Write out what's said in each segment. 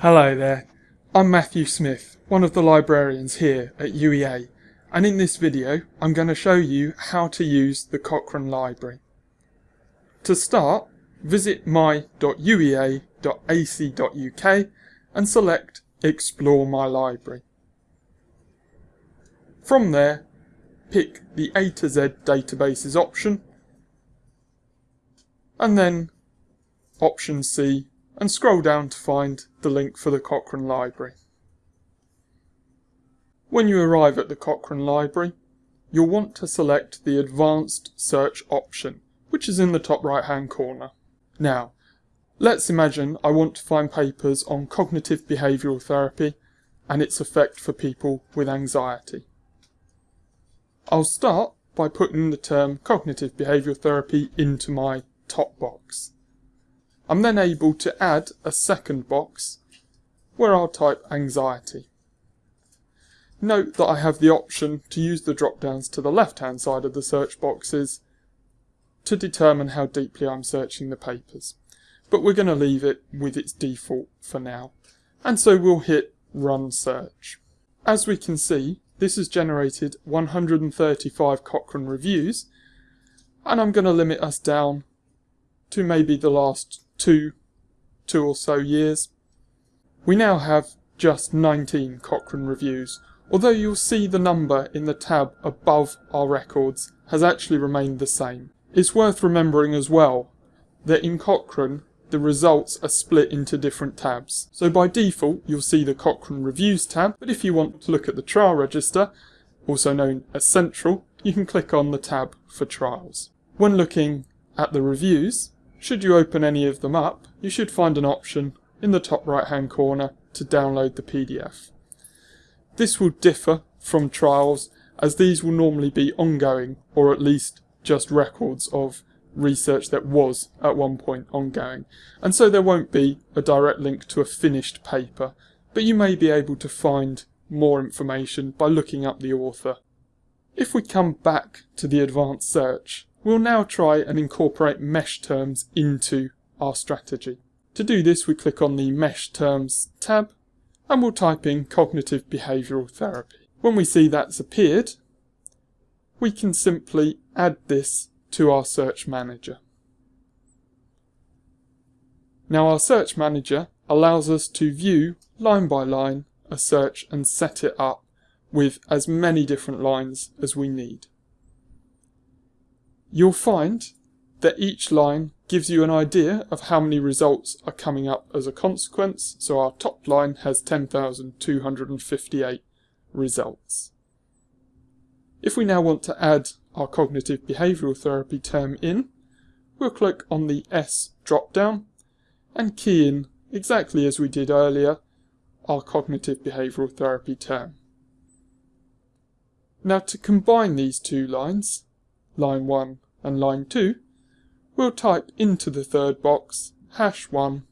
Hello there, I'm Matthew Smith, one of the librarians here at UEA, and in this video I'm going to show you how to use the Cochrane Library. To start, visit my.uea.ac.uk and select Explore My Library. From there, pick the A to Z Databases option, and then option C and scroll down to find the link for the Cochrane Library. When you arrive at the Cochrane Library, you'll want to select the Advanced Search option, which is in the top right hand corner. Now, let's imagine I want to find papers on cognitive behavioural therapy and its effect for people with anxiety. I'll start by putting the term cognitive behavioural therapy into my top box. I'm then able to add a second box where I'll type anxiety. Note that I have the option to use the drop downs to the left hand side of the search boxes to determine how deeply I'm searching the papers. But we're going to leave it with its default for now. And so we'll hit run search. As we can see, this has generated 135 Cochrane reviews and I'm going to limit us down to maybe the last two, two or so years. We now have just 19 Cochrane reviews, although you'll see the number in the tab above our records has actually remained the same. It's worth remembering as well that in Cochrane the results are split into different tabs. So by default you'll see the Cochrane Reviews tab, but if you want to look at the trial register, also known as Central, you can click on the tab for trials. When looking at the reviews, should you open any of them up, you should find an option in the top right hand corner to download the PDF. This will differ from trials as these will normally be ongoing or at least just records of research that was at one point ongoing and so there won't be a direct link to a finished paper but you may be able to find more information by looking up the author. If we come back to the advanced search We'll now try and incorporate mesh terms into our strategy. To do this we click on the Mesh Terms tab and we'll type in Cognitive Behavioural Therapy. When we see that's appeared, we can simply add this to our Search Manager. Now our Search Manager allows us to view line by line a search and set it up with as many different lines as we need. You'll find that each line gives you an idea of how many results are coming up as a consequence. So our top line has 10,258 results. If we now want to add our cognitive behavioural therapy term in, we'll click on the S drop down and key in exactly as we did earlier our cognitive behavioural therapy term. Now to combine these two lines, line 1 and line 2, we'll type into the third box hash 1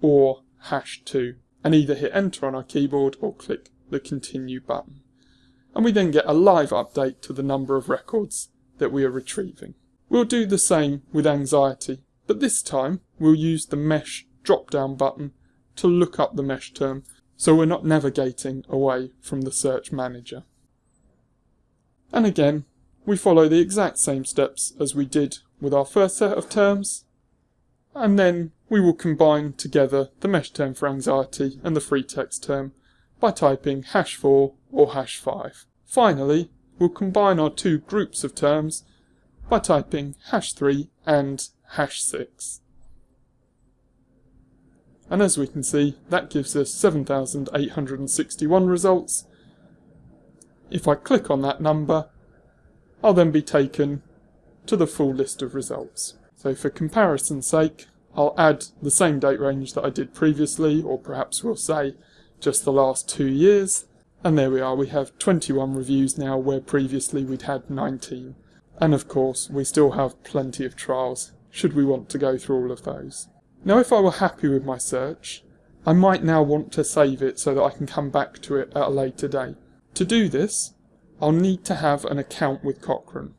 or hash 2 and either hit enter on our keyboard or click the continue button. And we then get a live update to the number of records that we are retrieving. We'll do the same with anxiety, but this time we'll use the mesh drop down button to look up the mesh term so we're not navigating away from the search manager. And again, we follow the exact same steps as we did with our first set of terms, and then we will combine together the mesh term for anxiety and the free text term by typing hash 4 or hash 5. Finally, we'll combine our two groups of terms by typing hash 3 and hash 6. And as we can see, that gives us 7,861 results. If I click on that number, I'll then be taken to the full list of results. So for comparison's sake, I'll add the same date range that I did previously, or perhaps we'll say just the last two years. And there we are, we have 21 reviews now where previously we'd had 19. And of course, we still have plenty of trials, should we want to go through all of those. Now if I were happy with my search, I might now want to save it so that I can come back to it at a later date. To do this, I'll need to have an account with Cochrane.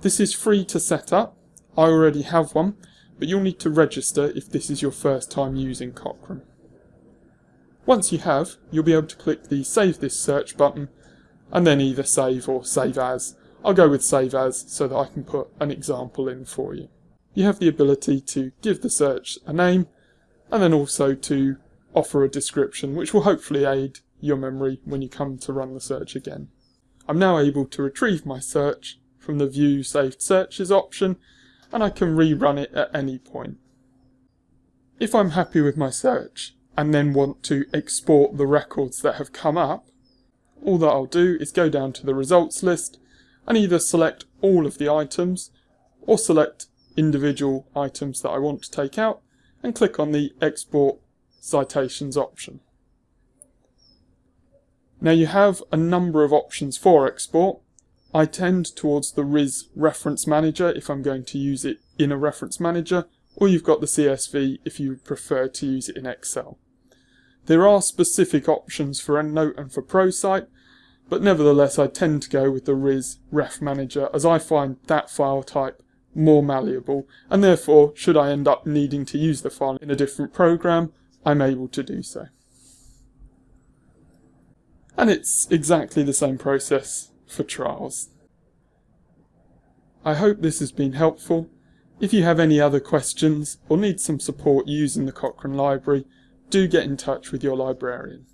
This is free to set up, I already have one, but you'll need to register if this is your first time using Cochrane. Once you have, you'll be able to click the Save This Search button and then either save or save as. I'll go with save as so that I can put an example in for you. You have the ability to give the search a name and then also to offer a description which will hopefully aid your memory when you come to run the search again. I'm now able to retrieve my search from the View Saved Searches option and I can rerun it at any point. If I'm happy with my search and then want to export the records that have come up, all that I'll do is go down to the results list and either select all of the items or select individual items that I want to take out and click on the export citations option. Now you have a number of options for export. I tend towards the RIS reference manager if I'm going to use it in a reference manager or you've got the CSV if you prefer to use it in Excel. There are specific options for EndNote and for ProCite, but nevertheless I tend to go with the RIS Ref Manager as I find that file type more malleable and therefore should I end up needing to use the file in a different program I'm able to do so. And it's exactly the same process for trials. I hope this has been helpful. If you have any other questions or need some support using the Cochrane Library, do get in touch with your librarian.